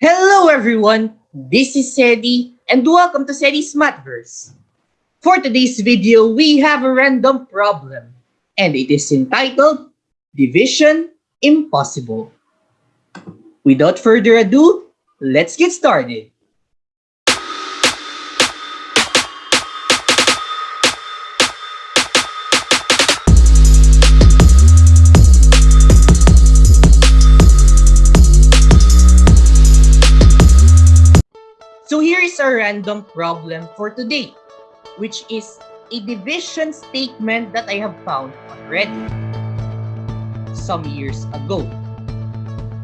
Hello everyone, this is Sedi and welcome to Sedi's Mathverse. For today's video, we have a random problem and it is entitled Division Impossible. Without further ado, let's get started. So here is a random problem for today, which is a division statement that I have found Reddit some years ago.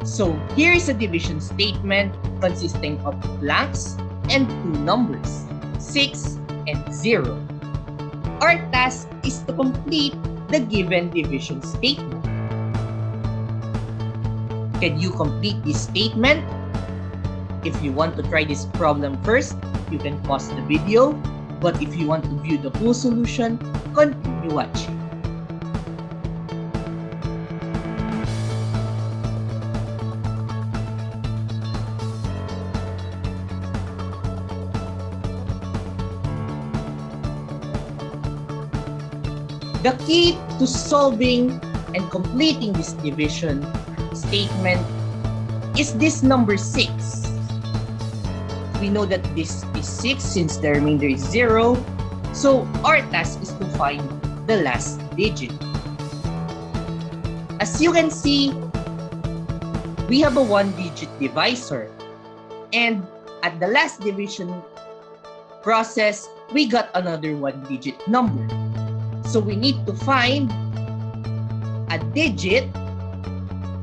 So here is a division statement consisting of blanks and two numbers, 6 and 0. Our task is to complete the given division statement. Can you complete this statement if you want to try this problem first, you can pause the video. But if you want to view the full solution, continue watching. The key to solving and completing this division statement is this number 6 we know that this is 6 since the remainder is 0. So our task is to find the last digit. As you can see, we have a one-digit divisor. And at the last division process, we got another one-digit number. So we need to find a digit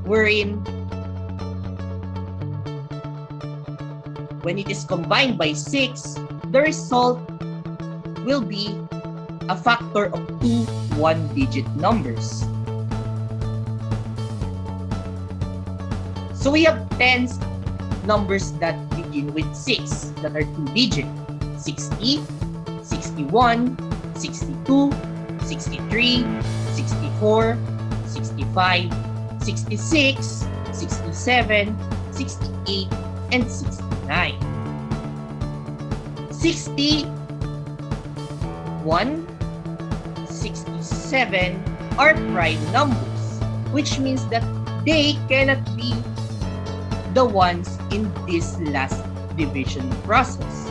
wherein when it is combined by 6, the result will be a factor of two one-digit numbers. So we have 10 numbers that begin with 6 that are two-digit. 60, 61, 62, 63, 64, 65, 66, 67, 68, and 60. 9. 61, 67 are prime numbers, which means that they cannot be the ones in this last division process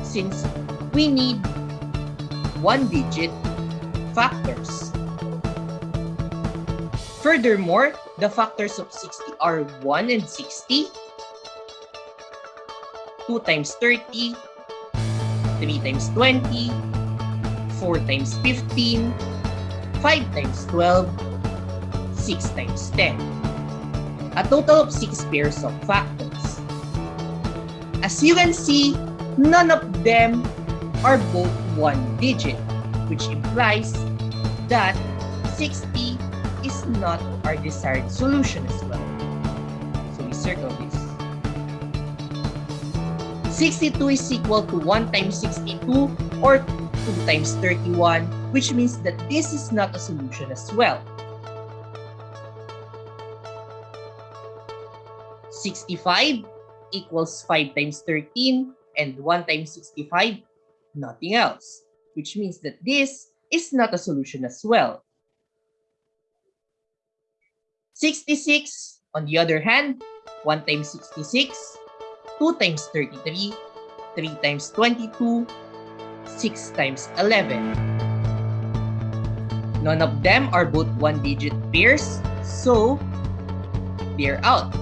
since we need one digit factors. Furthermore, the factors of 60 are 1 and 60, 2 times 30, 3 times 20, 4 times 15, 5 times 12, 6 times 10. A total of 6 pairs of factors. As you can see, none of them are both one digit, which implies that 60 is not our desired solution as well. So we circle this. 62 is equal to 1 times 62 or 2 times 31, which means that this is not a solution as well. 65 equals 5 times 13 and 1 times 65, nothing else, which means that this is not a solution as well. 66, on the other hand, 1 times 66 2 times 33, 3 times 22, 6 times 11. None of them are both one-digit pairs, so they're out.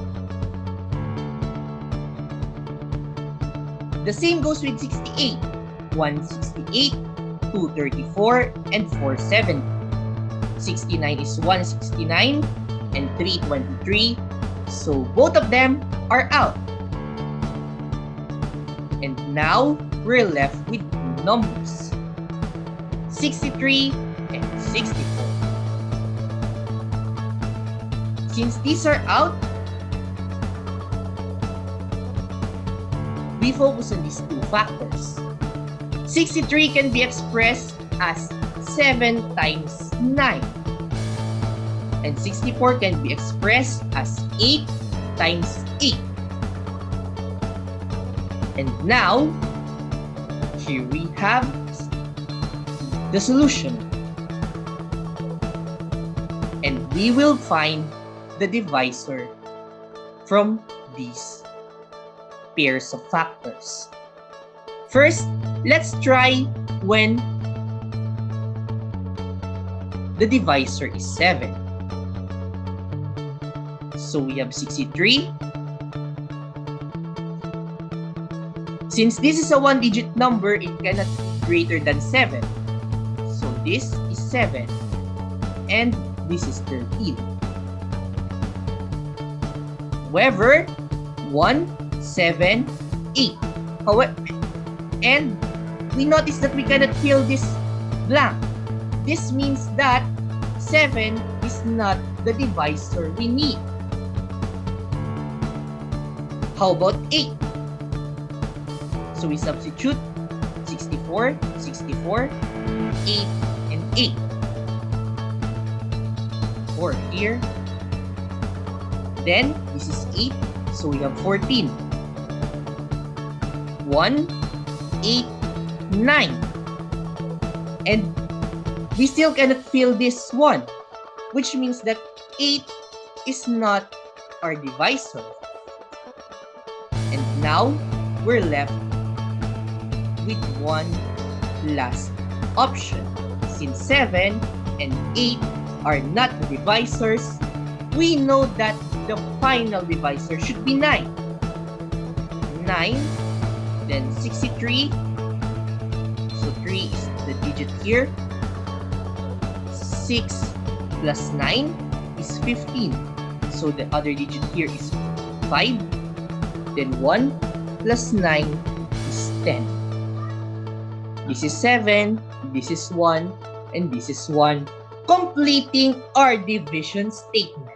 The same goes with 68. 168, 234, and 470. 69 is 169 and 323, so both of them are out. Now, we're left with numbers. 63 and 64. Since these are out, we focus on these two factors. 63 can be expressed as 7 times 9. And 64 can be expressed as 8 times 8. And now, here we have the solution. And we will find the divisor from these pairs of factors. First, let's try when the divisor is 7. So we have 63. Since this is a one-digit number, it cannot be greater than 7. So this is 7. And this is 13. However, 1, 7, 8. However, and we notice that we cannot fill this blank. This means that 7 is not the divisor we need. How about 8? So we substitute 64, 64, 8, and 8. Or here. Then, this is 8, so we have 14. 1, 8, 9. And we still cannot fill this one, which means that 8 is not our divisor. And now, we're left with one last option. Since 7 and 8 are not the divisors, we know that the final divisor should be 9. 9, then 63. So 3 is the digit here. 6 plus 9 is 15. So the other digit here is 5. Then 1 plus 9 is 10. This is 7, this is 1, and this is 1, completing our division statement.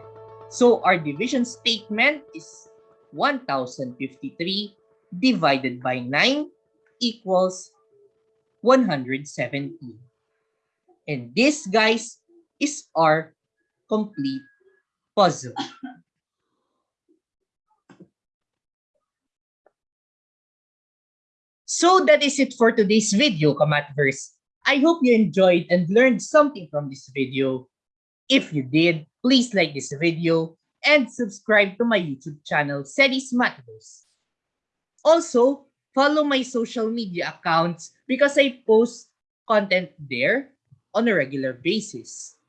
So our division statement is 1053 divided by 9 equals 117. And this, guys, is our complete puzzle. So that is it for today's video, Kamatverse. I hope you enjoyed and learned something from this video. If you did, please like this video and subscribe to my YouTube channel, Sedi's Mathverse. Also, follow my social media accounts because I post content there on a regular basis.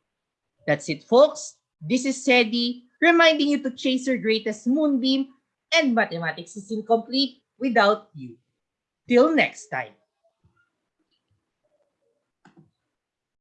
That's it, folks. This is Sedi, reminding you to chase your greatest moonbeam and mathematics is incomplete without you. Till next time.